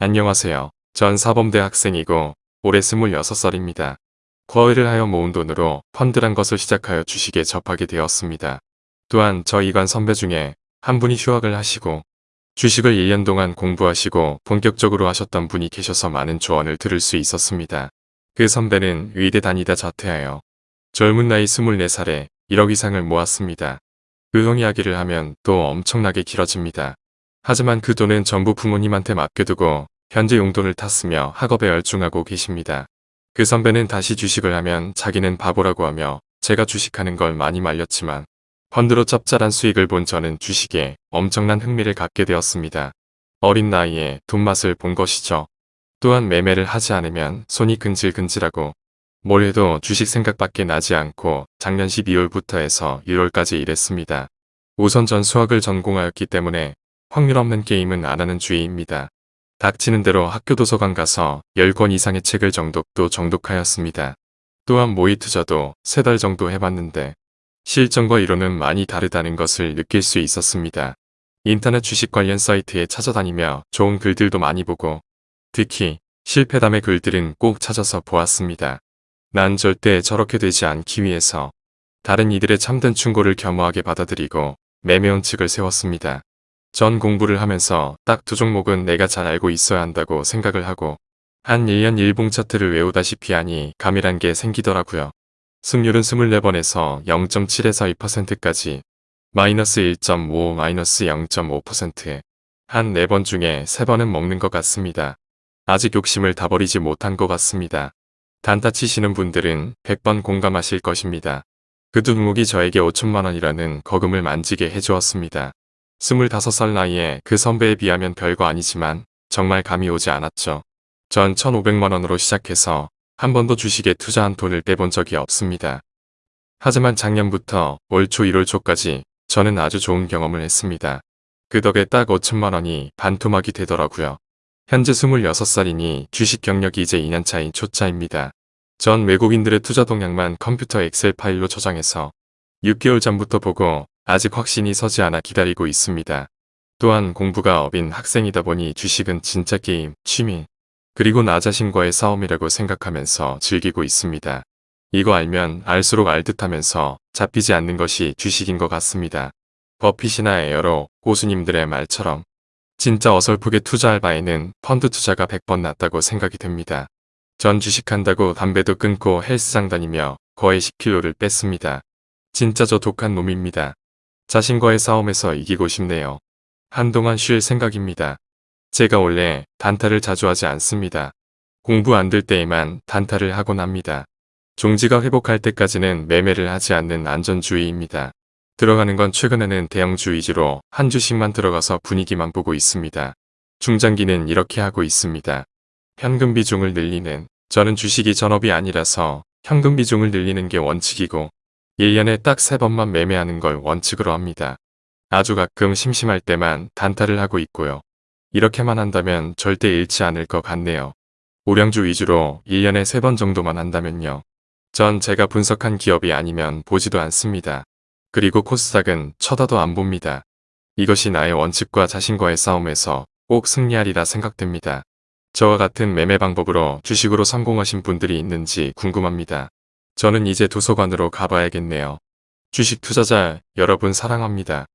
안녕하세요. 전 사범대 학생이고 올해 26살입니다. 과외를 하여 모은 돈으로 펀드란 것을 시작하여 주식에 접하게 되었습니다. 또한 저 이관 선배 중에 한 분이 휴학을 하시고 주식을 1년 동안 공부하시고 본격적으로 하셨던 분이 계셔서 많은 조언을 들을 수 있었습니다. 그 선배는 의대 다니다 자퇴하여 젊은 나이 24살에 1억 이상을 모았습니다. 그형 이야기를 하면 또 엄청나게 길어집니다. 하지만 그 돈은 전부 부모님한테 맡겨두고 현재 용돈을 탔으며 학업에 열중하고 계십니다. 그 선배는 다시 주식을 하면 자기는 바보라고 하며 제가 주식하는 걸 많이 말렸지만 펀드로 짭짤한 수익을 본 저는 주식에 엄청난 흥미를 갖게 되었습니다. 어린 나이에 돈 맛을 본 것이죠. 또한 매매를 하지 않으면 손이 근질근질하고 뭘 해도 주식 생각밖에 나지 않고 작년 12월부터 해서 1월까지 일했습니다. 우선 전 수학을 전공하였기 때문에 확률 없는 게임은 안 하는 주의입니다. 닥치는 대로 학교 도서관 가서 10권 이상의 책을 정독도 정독하였습니다. 또한 모의 투자도 3달 정도 해봤는데 실전과 이론은 많이 다르다는 것을 느낄 수 있었습니다. 인터넷 주식 관련 사이트에 찾아다니며 좋은 글들도 많이 보고 특히 실패담의 글들은 꼭 찾아서 보았습니다. 난 절대 저렇게 되지 않기 위해서 다른 이들의 참된 충고를 겸허하게 받아들이고 매매 원칙을 세웠습니다. 전 공부를 하면서 딱 두 종목은 내가 잘 알고 있어야 한다고 생각을 하고 한 1년 일봉 차트를 외우다시피 하니 감이란 게 생기더라고요. 승률은 24번에서 0.7에서 2%까지 마이너스 1.5 마이너스 0.5%에 한 4번 중에 3번은 먹는 것 같습니다. 아직 욕심을 다 버리지 못한 것 같습니다. 단타 치시는 분들은 100번 공감하실 것입니다. 그 종목이 저에게 5천만 원이라는 거금을 만지게 해주었습니다. 25살 나이에 그 선배에 비하면 별거 아니지만 정말 감이 오지 않았죠. 전 1500만원으로 시작해서 한 번도 주식에 투자한 돈을 빼본 적이 없습니다. 하지만 작년부터 올 초 1월 초까지 저는 아주 좋은 경험을 했습니다. 그 덕에 딱 5천만원이 반토막이 되더라고요. 현재 26살이니 주식 경력이 이제 2년 차인 초짜입니다. 전 외국인들의 투자 동향만 컴퓨터 엑셀 파일로 저장해서 6개월 전부터 보고 아직 확신이 서지 않아 기다리고 있습니다. 또한 공부가 업인 학생이다 보니 주식은 진짜 게임, 취미, 그리고 나 자신과의 싸움이라고 생각하면서 즐기고 있습니다. 이거 알면 알수록 알듯 하면서 잡히지 않는 것이 주식인 것 같습니다. 버핏이나 에어로 고수님들의 말처럼 진짜 어설프게 투자할 바에는 펀드 투자가 100번 낫다고 생각이 됩니다. 전 주식한다고 담배도 끊고 헬스장 다니며 거의 10kg를 뺐습니다. 진짜 저 독한 놈입니다. 자신과의 싸움에서 이기고 싶네요. 한동안 쉴 생각입니다. 제가 원래 단타를 자주 하지 않습니다. 공부 안 될 때에만 단타를 하곤 합니다. 종지가 회복할 때까지는 매매를 하지 않는 안전주의입니다. 들어가는 건 최근에는 대형주 위주로 한 주씩만 들어가서 분위기만 보고 있습니다. 중장기는 이렇게 하고 있습니다. 현금 비중을 늘리는 저는 주식이 전업이 아니라서 현금 비중을 늘리는 게 원칙이고 1년에 딱 3번만 매매하는 걸 원칙으로 합니다. 아주 가끔 심심할 때만 단타를 하고 있고요. 이렇게만 한다면 절대 잃지 않을 것 같네요. 우량주 위주로 1년에 3번 정도만 한다면요. 전 제가 분석한 기업이 아니면 보지도 않습니다. 그리고 코스닥은 쳐다도 안 봅니다. 이것이 나의 원칙과 자신과의 싸움에서 꼭 승리하리라 생각됩니다. 저와 같은 매매 방법으로 주식으로 성공하신 분들이 있는지 궁금합니다. 저는 이제 도서관으로 가봐야겠네요. 주식 투자자 여러분 사랑합니다.